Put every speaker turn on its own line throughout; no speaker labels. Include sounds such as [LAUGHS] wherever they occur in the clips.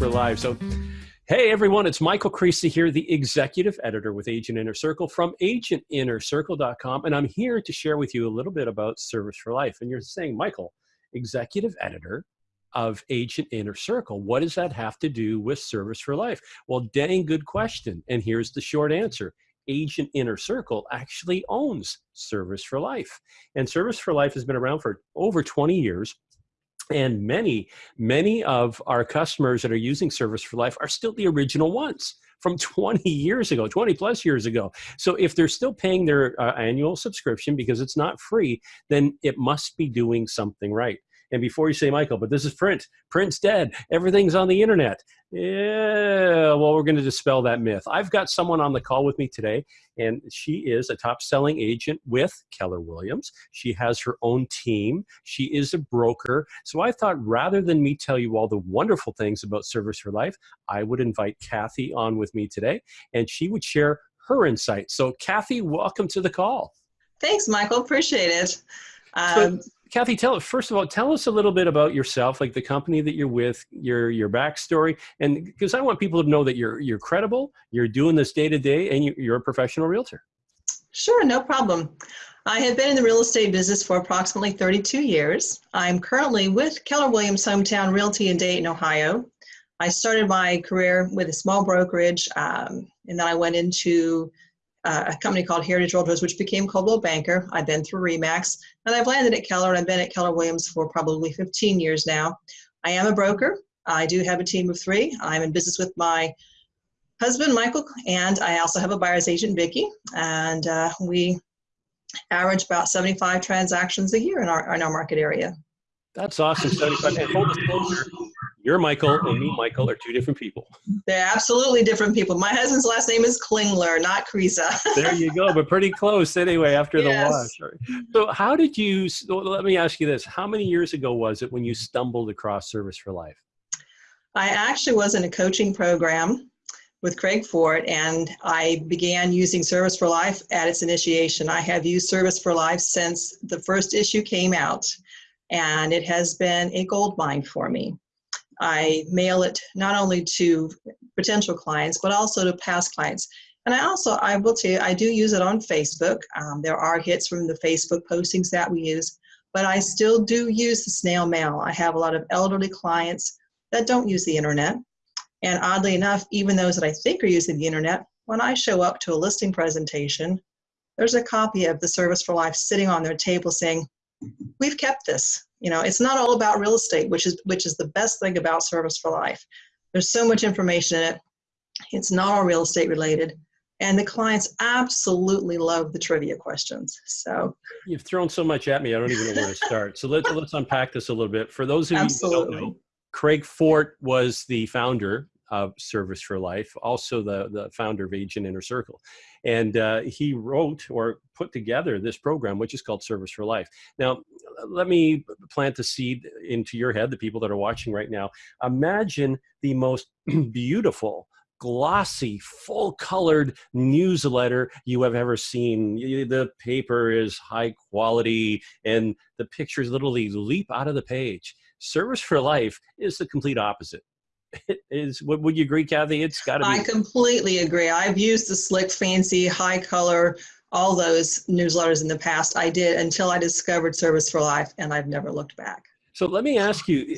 we're live. So, hey everyone, it's Michael Creasy here, the executive editor with Agent Inner Circle from agentinnercircle.com. And I'm here to share with you a little bit about Service for Life. And you're saying, Michael, executive editor of Agent Inner Circle, what does that have to do with Service for Life? Well, dang good question. And here's the short answer Agent Inner Circle actually owns Service for Life. And Service for Life has been around for over 20 years. And many, many of our customers that are using Service for Life are still the original ones from [LAUGHS] 20 years ago, 20 plus years ago. So if they're still paying their uh, annual subscription because it's not free, then it must be doing something right. And before you say, Michael, but this is print, print's dead, everything's on the internet. Yeah, well, we're going to dispel that myth. I've got someone on the call with me today, and she is a top selling agent with Keller Williams. She has her own team. She is a broker. So I thought rather than me tell you all the wonderful things about Service for Life, I would invite Kathy on with me today, and she would share her insights. So, Kathy, welcome to the call.
Thanks, Michael. Appreciate it.
Um, so, Kathy, tell first of all, tell us a little bit about yourself, like the company that you're with, your your backstory, and because I want people to know that you're you're credible, you're doing this day to day, and you, you're a professional realtor.
Sure, no problem. I have been in the real estate business for approximately 32 years. I'm currently with Keller Williams Hometown Realty in Dayton, Ohio. I started my career with a small brokerage, um, and then I went into uh, a company called Heritage Realtors, which became Coldwell Banker. I've been through REMAX, and I've landed at Keller, and I've been at Keller Williams for probably 15 years now. I am a broker. I do have a team of three. I'm in business with my husband, Michael, and I also have a buyer's agent, Vicki, and uh, we average about 75 transactions a year in our, in our market area.
That's awesome. [LAUGHS] 75. And full disclosure, you're Michael and me, mm-hmm. Michael, are two different people.
They're absolutely different people. My husband's last name is Klingler, not Creasy. [LAUGHS]
there you go, but pretty close anyway after yes. the wash. So how did you, let me ask you this, how many years ago was it when you stumbled across Service for Life?
I actually was in a coaching program with Craig Fort, and I began using Service for Life at its initiation. I have used Service for Life since the first issue came out, and it has been a gold mine for me. I mail it not only to potential clients, but also to past clients. And I also, I will tell you, I do use it on Facebook. Um, there are hits from the Facebook postings that we use, but I still do use the snail mail. I have a lot of elderly clients that don't use the internet. And oddly enough, even those that I think are using the internet, when I show up to a listing presentation, there's a copy of the Service for Life sitting on their table saying, we've kept this. You know, it's not all about real estate, which is which is the best thing about Service for Life. There's so much information in it. It's not all real estate related. And the clients absolutely love the trivia questions. So
you've thrown so much at me, I don't even know where to start. So let's let's unpack this a little bit. For those of you who don't know, Craig Fort was the founder of Service for Life, also the, the founder of Agent Inner Circle. And uh, he wrote or put together this program, which is called Service for Life. Now, let me plant the seed into your head, the people that are watching right now. Imagine the most [CLEARS THROAT] beautiful, glossy, full colored newsletter you have ever seen. The paper is high quality and the pictures literally leap out of the page. Service for Life is the complete opposite. It [LAUGHS] is would you agree kathy? It's got to be
i completely agree. I've used the slick fancy high color all those newsletters in the past. I did until i discovered service for life and i've never looked back.
So let me ask you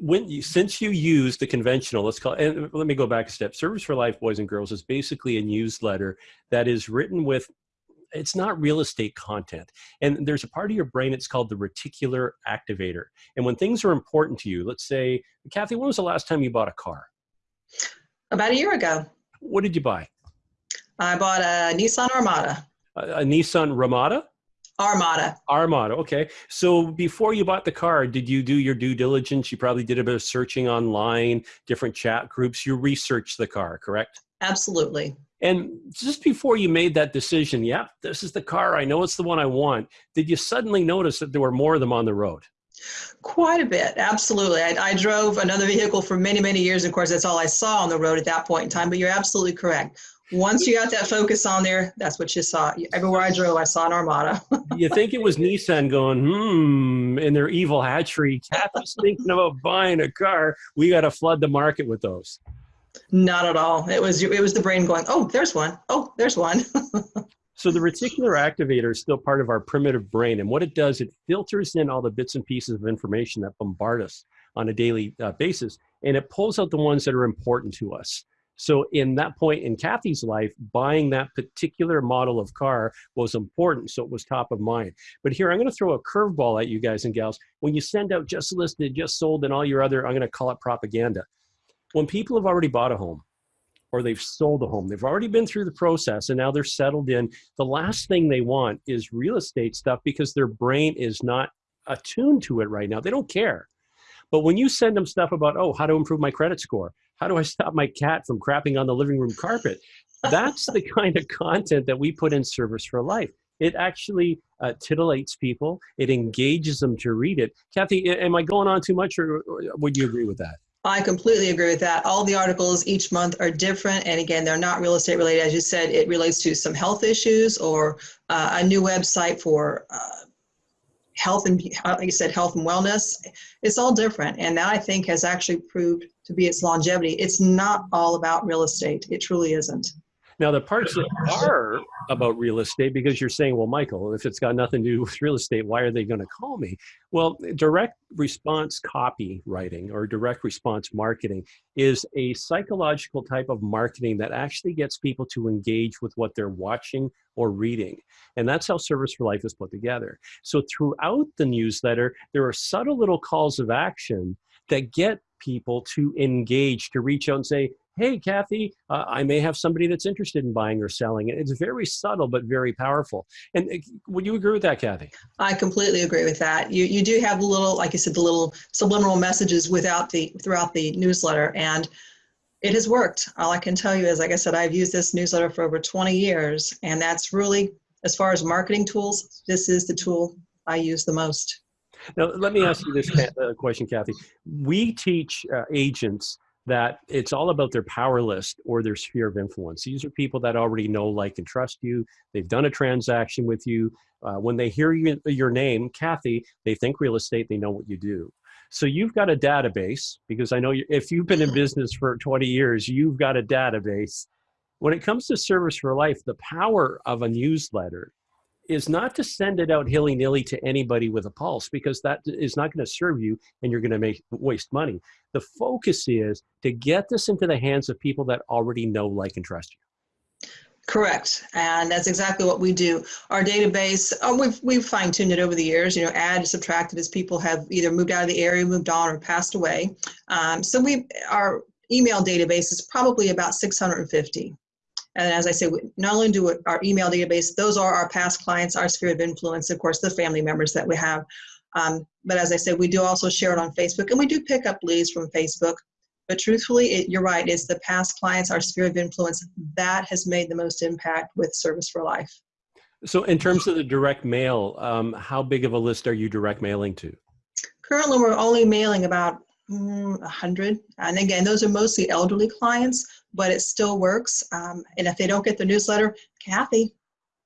when you since you use the conventional let's call it, and let me go back a step. Service for life boys and girls is basically a newsletter that is written with it's not real estate content. And there's a part of your brain, it's called the reticular activator. And when things are important to you, let's say, Kathy, when was the last time you bought a car?
About a year ago.
What did you buy?
I bought a Nissan Armada.
A, a Nissan Ramada?
Armada.
Armada, okay. So before you bought the car, did you do your due diligence? You probably did a bit of searching online, different chat groups. You researched the car, correct?
Absolutely.
And just before you made that decision, yeah, this is the car, I know it's the one I want, did you suddenly notice that there were more of them on the road?
Quite a bit, absolutely. I, I, drove another vehicle for many, many years. Of course, that's all I saw on the road at that point in time, but you're absolutely correct. Once you got that focus on there, that's what you saw. Everywhere I drove, I saw an Armada. [LAUGHS]
you think it was Nissan going, hmm, in their evil hatchery, Kathy's thinking about buying a car. We got to flood the market with those.
Not at all. It was it was the brain going, oh, there's one. Oh, there's one. [LAUGHS]
so the reticular activator is still part of our primitive brain, and what it does, it filters in all the bits and pieces of information that bombard us on a daily uh, basis, and it pulls out the ones that are important to us. So in that point in Kathy's life, buying that particular model of car was important, so it was top of mind. But here, I'm gonna throw a curveball at you guys and gals. When you send out just listed, just sold, and all your other, I'm gonna call it propaganda. When people have already bought a home, or they've sold a home. They've already been through the process and now they're settled in. The last thing they want is real estate stuff because their brain is not attuned to it right now. They don't care. But when you send them stuff about, oh, how to improve my credit score, how do I stop my cat from crapping on the living room carpet? That's the [LAUGHS] kind of content that we put in Service for Life. It actually uh, titillates people. It engages them to read it. Kathy, am I going on too much or, or would you agree with that?
I completely agree with that. All the articles each month are different. And again, they're not real estate related. As you said, it relates to some health issues or uh, a new website for uh, health and like you said health and wellness it's all different and that i think has actually proved to be its longevity it's not all about real estate it truly isn't
now, the parts that are about real estate, because you're saying, well, Michael, if it's got nothing to do [LAUGHS] with real estate, why are they going to call me? Well, direct response copywriting or direct response marketing is a psychological type of marketing that actually gets people to engage with what they're watching or reading. And that's how Service for Life is put together. So throughout the newsletter, there are subtle little calls of action that get people to engage, to reach out and say, hey, Kathy, uh, I may have somebody that's interested in buying or selling. It's very subtle, but very powerful. And uh, would you agree with that, Kathy?
I completely agree with that. You, you do have the little, like you said, the little subliminal messages without the, throughout the newsletter. And it has worked. All I can tell you is, like I said, I've used this newsletter for over 20 years. And that's really, as far as marketing tools, this is the tool I use the most.
Now, let me ask you this [SIGHS] uh, question, Kathy. We teach uh, agents that it's all about their power list or their sphere of influence. These are people that already know, like, and trust you. They've done a transaction with you. Uh, when they hear you, your name, Kathy, they think real estate, they know what you do. So you've got a database because I know you, if you've been in business for 20 years, you've got a database. When it comes to service for life, the power of a newsletter is not to send it out hilly-nilly to anybody with a pulse because that is not going to serve you and you're going to make waste money. The focus is to get this into the hands of people that already know, like, and trust you.
Correct, and that's exactly what we do. Our database, oh, we've we've fine tuned it over the years. You know, added, subtracted as people have either moved out of the area, moved on, or passed away. Um, so we our email database is probably about 650. And as I say, not only do our email database, those are our past clients, our sphere of influence, of course, the family members that we have. Um, but as I said, we do also share it on Facebook and we do pick up leads from Facebook. But truthfully, it, you're right, it's the past clients, our sphere of influence, that has made the most impact with Service for Life.
So in terms of the direct mail, um, how big of a list are you direct mailing to?
Currently, we're only mailing about mm, 100. And again, those are mostly elderly clients, but it still works. Um, and if they don't get the newsletter, Kathy,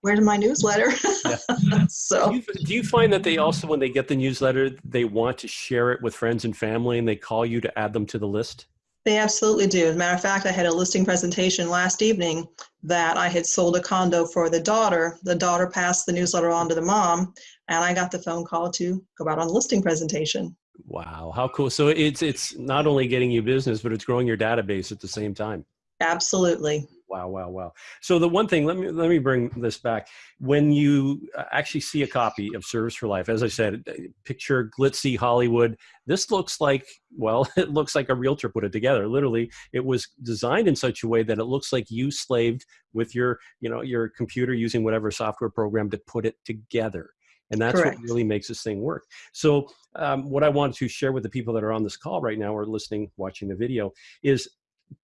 where's my newsletter? Yeah. [LAUGHS] so
do you, do you, find that they also, when they get the newsletter, they want to share it with friends and family and they call you to add them to the list?
They absolutely do. As a matter of fact, I had a listing presentation last evening that I had sold a condo for the daughter. The daughter passed the newsletter on to the mom, and I got the phone call to go out on the listing presentation.
Wow, how cool! So it's it's not only getting you business, but it's growing your database at the same time.
Absolutely.
Wow, wow, wow. So the one thing, let me let me bring this back. When you uh, actually see a copy of Service for Life, as I said, uh, picture glitzy Hollywood. This looks like, well, [LAUGHS] it looks like a realtor put it together. Literally, it was designed in such a way that it looks like you slaved with your, you know, your computer using whatever software program to put it together. And that's Correct. what really makes this thing work. So um, what I want to share with the people that are on this call right now or listening, watching the video is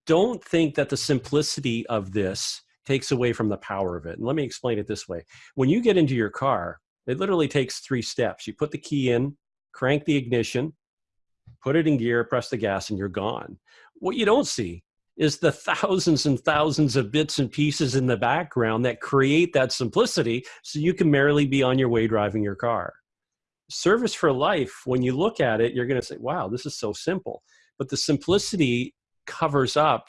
don't think that the simplicity of this takes away from the power of it. And let me explain it this way. When you get into your car, it literally takes three steps. You put the key in, crank the ignition, put it in gear, press the gas, and you're gone. What you don't see is the thousands and thousands of bits and pieces in the background that create that simplicity so you can merrily be on your way driving your car. Service for life, when you look at it, you're going to say, wow, this is so simple. But the simplicity covers up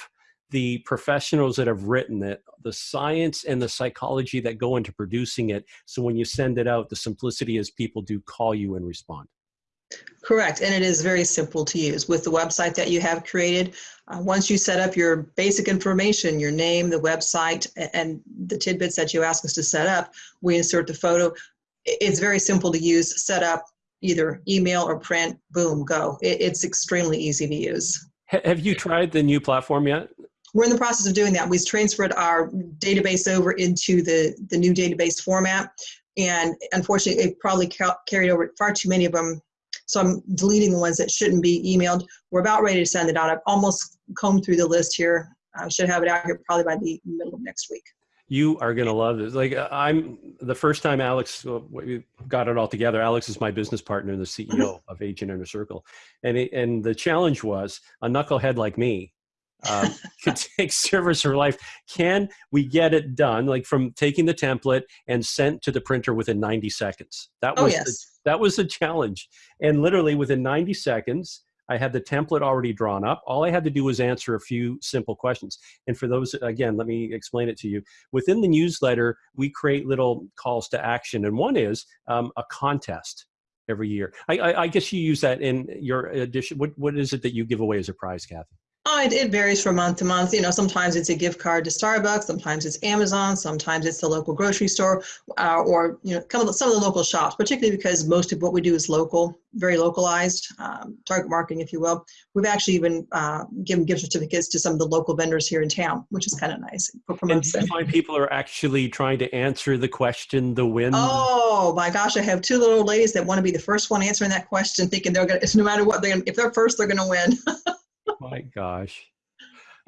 the professionals that have written it, the science and the psychology that go into producing it. So when you send it out, the simplicity is people do call you and respond.
Correct, and it is very simple to use. With the website that you have created, uh, once you set up your basic information, your name, the website, and the tidbits that you ask us to set up, we insert the photo. It's very simple to use, set up either email or print, boom, go. It's extremely easy to use.
Have you tried the new platform yet?
We're in the process of doing that. We've transferred our database over into the, the new database format. And unfortunately, it probably ca carried over far too many of them so I'm deleting the ones that shouldn't be emailed. We're about ready to send it out. I've almost combed through the list here. I should have it out here probably by the middle of next week.
You are going to love this. Like uh, I'm the first time Alex we got it all together. Alex is my business partner and the CEO mm-hmm. of Agent Inner Circle. And, it, and the challenge was a knucklehead like me um, [LAUGHS] could take service for life. Can we get it done, like from taking the template and sent to the printer within 90 seconds? That
oh,
was
oh, yes.
the, that was the challenge. And literally within 90 seconds, I had the template already drawn up. All I had to do was answer a few simple questions. And for those, again, let me explain it to you. Within the newsletter, we create little calls to action. And one is um, a contest every year. I, I, I, guess you use that in your edition. What, what is it that you give away as a prize, Kathy?
Oh, it, it, varies from month to month. You know, sometimes it's a gift card to Starbucks, sometimes it's Amazon, sometimes it's the local grocery store, uh, or you know, some of, the, some of the local shops. Particularly because most of what we do is local, very localized, um, target marketing, if you will. We've actually even uh, given gift certificates to some of the local vendors here in town, which is kind of nice.
And do you find people are actually trying to answer the question, the win?
Oh my gosh, I have two little ladies that want to be the first one answering that question, thinking they're gonna. No matter what, they're gonna, if they're first, they're gonna win. [LAUGHS]
My gosh.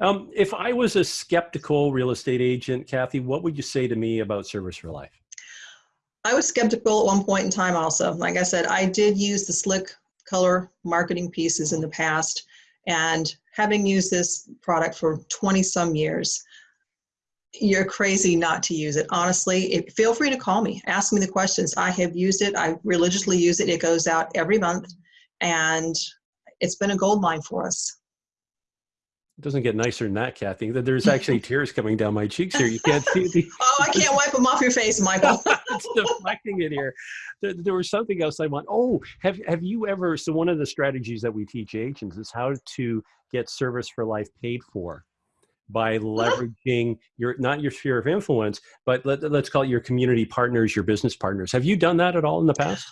Um, if I was a skeptical real estate agent, Kathy, what would you say to me about Service for Life?
I was skeptical at one point in time also. Like I said, I did use the slick color marketing pieces in the past. And having used this product for 20 some years, you're crazy not to use it. Honestly, if, feel free to call me. Ask me the questions. I have used it. I religiously use it. It goes out every month. And it's been a gold mine for us.
It doesn't get nicer than that, Kathy. That There's [LAUGHS] actually tears coming down my cheeks here. You can't see the. [LAUGHS]
oh, I can't wipe them off your face, Michael. [LAUGHS]
it's deflecting it here. There, there, was something else I want. Oh, have have you ever? So one of the strategies that we teach agents is how to get service for life paid for by leveraging your not your sphere of influence, but let, let's call it your community partners, your business partners. Have you done that at all in the past?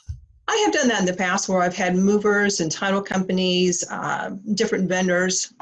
I have done that in the past where I've had movers and title companies, uh, different vendors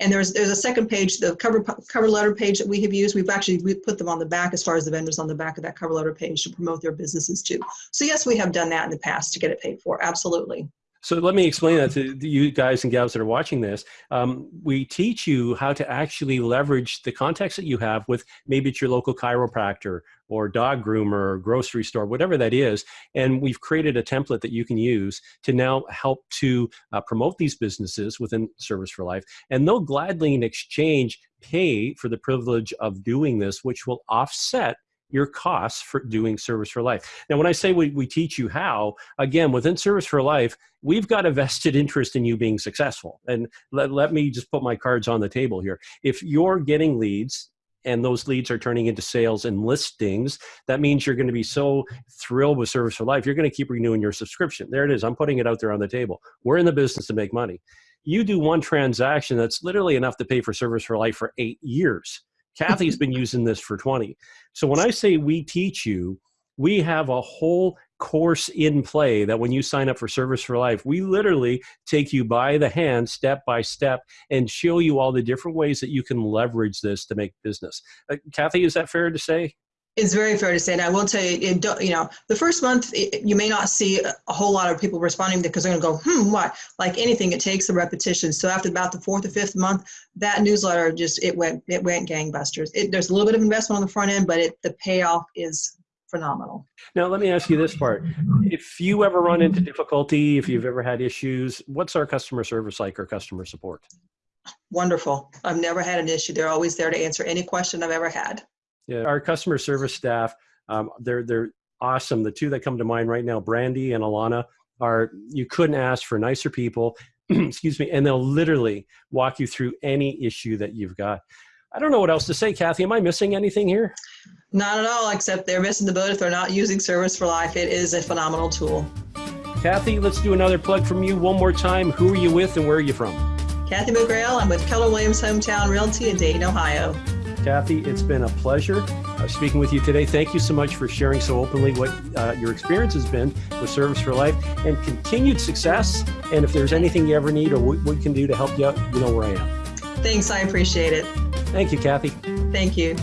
and there's there's a second page, the cover cover letter page that we have used. We've actually we put them on the back as far as the vendors on the back of that cover letter page to promote their businesses too. So yes, we have done that in the past to get it paid for. Absolutely.
So let me explain that to you guys and gals that are watching this. Um, we teach you how to actually leverage the context that you have with maybe it's your local chiropractor or dog groomer or grocery store, whatever that is. And we've created a template that you can use to now help to uh, promote these businesses within Service for Life. And they'll gladly in exchange pay for the privilege of doing this, which will offset your costs for doing service for life. Now, when I say we, we teach you how, again, within service for life, we've got a vested interest in you being successful. And let, let me just put my cards on the table here. If you're getting leads and those leads are turning into sales and listings, that means you're going to be so thrilled with Service for Life, you're going to keep renewing your subscription. There it is. I'm putting it out there on the table. We're in the business to make money. You do one transaction that's literally enough to pay for Service for Life for eight years. Kathy's been using this for 20. So when I say we teach you, we have a whole course in play that when you sign up for Service for Life, we literally take you by the hand, step by step, and show you all the different ways that you can leverage this to make business. Uh, Kathy, is that fair to say?
It's very fair to say, and I will tell you, it, you know, the first month it, you may not see a whole lot of people responding because they're going to go, hmm, what? Like anything, it takes a repetition. So after about the fourth or fifth month, that newsletter just it went it went gangbusters. It, there's a little bit of investment on the front end, but it, the payoff is phenomenal.
Now, let me ask you this part: If you ever run into difficulty, if you've ever had issues, what's our customer service like or customer support?
wonderful. I've never had an issue. They're always there to answer any question I've ever had.
Yeah, our customer service staff, um, they're they're awesome. The two that come to mind right now, Brandy and Alana, are you couldn't ask for nicer people. [CLEARS THROAT] excuse me, and they'll literally walk you through any issue that you've got. I don't know what else to say, Kathy. Am I missing anything here?
Not at all, except they're missing the boat if they're not using Service for Life. It is a phenomenal tool.
Kathy, let's do another plug from you one more time. Who are you with and where are you from?
Kathy McGrail. I'm with Keller Williams Hometown Realty in Dayton, Ohio.
Kathy, it's been a pleasure uh, speaking with you today. Thank you so much for sharing so openly what uh, your experience has been with Service for Life and continued success. And if there's anything you ever need or what we can do to help you out, you know where I am.
Thanks. I appreciate it.
Thank you, Kathy.
Thank you.